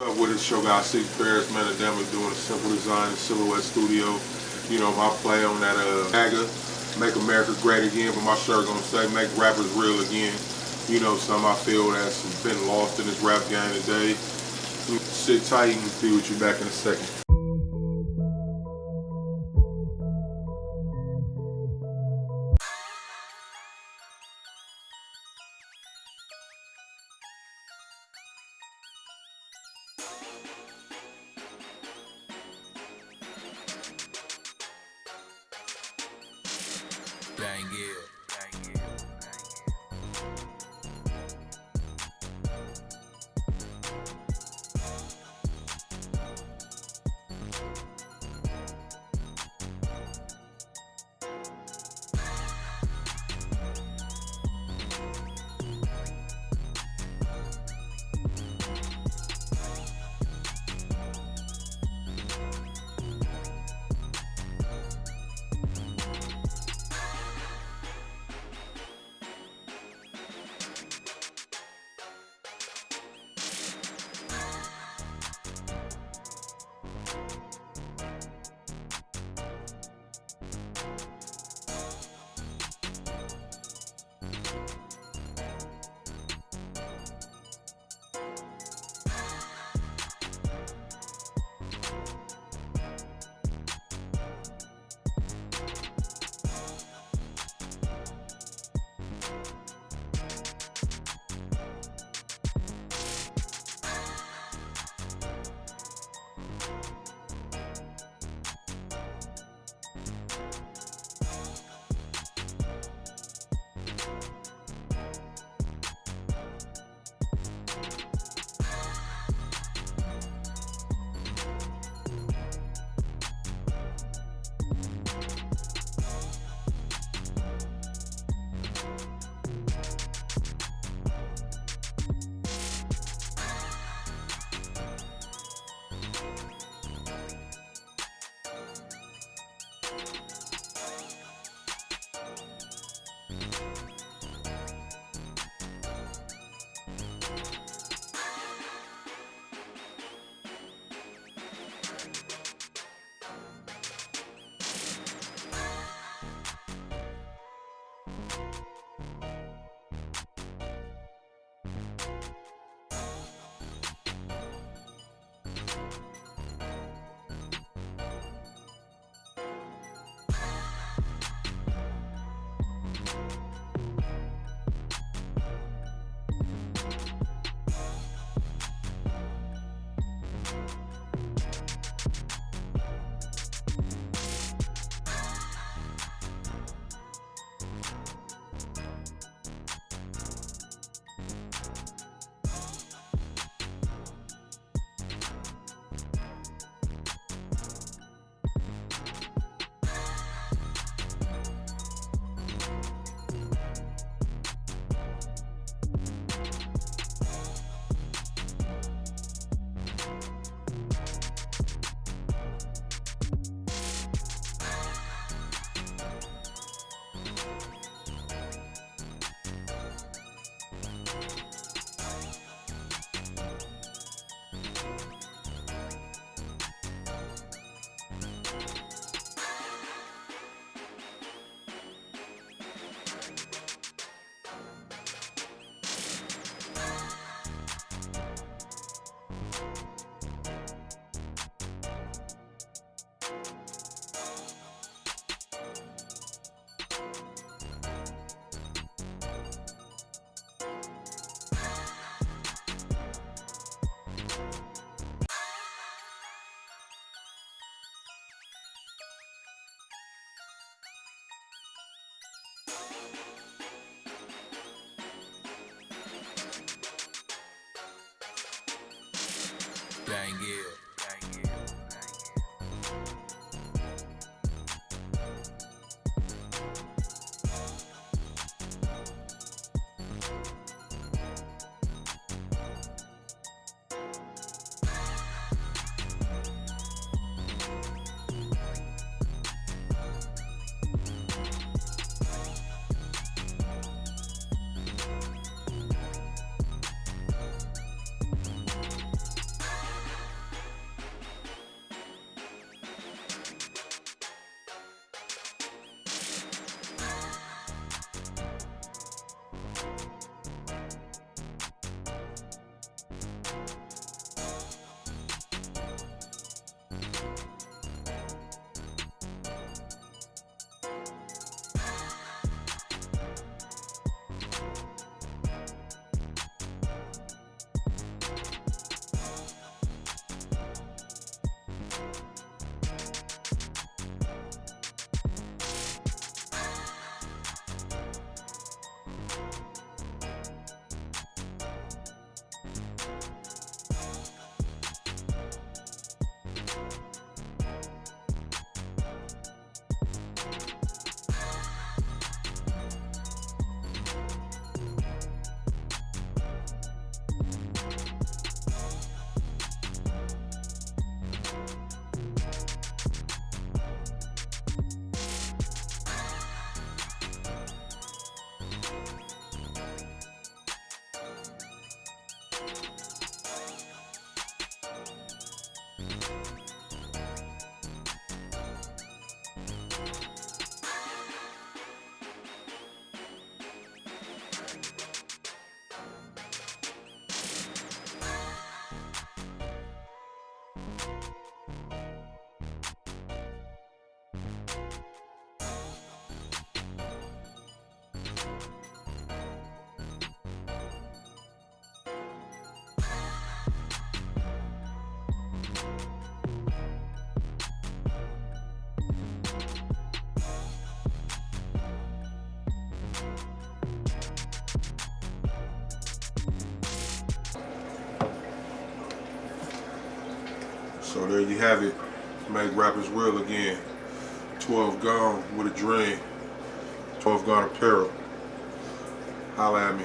Uh, with the show guy Six Paris, man, doing a simple design Silhouette Studio. You know, my play on that uh MAGA, Make America Great Again, but my shirt gonna say Make Rappers Real Again. You know, some I feel that's been lost in this rap game today. Sit tight and be with you back in a second. Bang it. So there you have it. Make rappers real again. 12 gone with a dream. 12 gone apparel. Holla at me.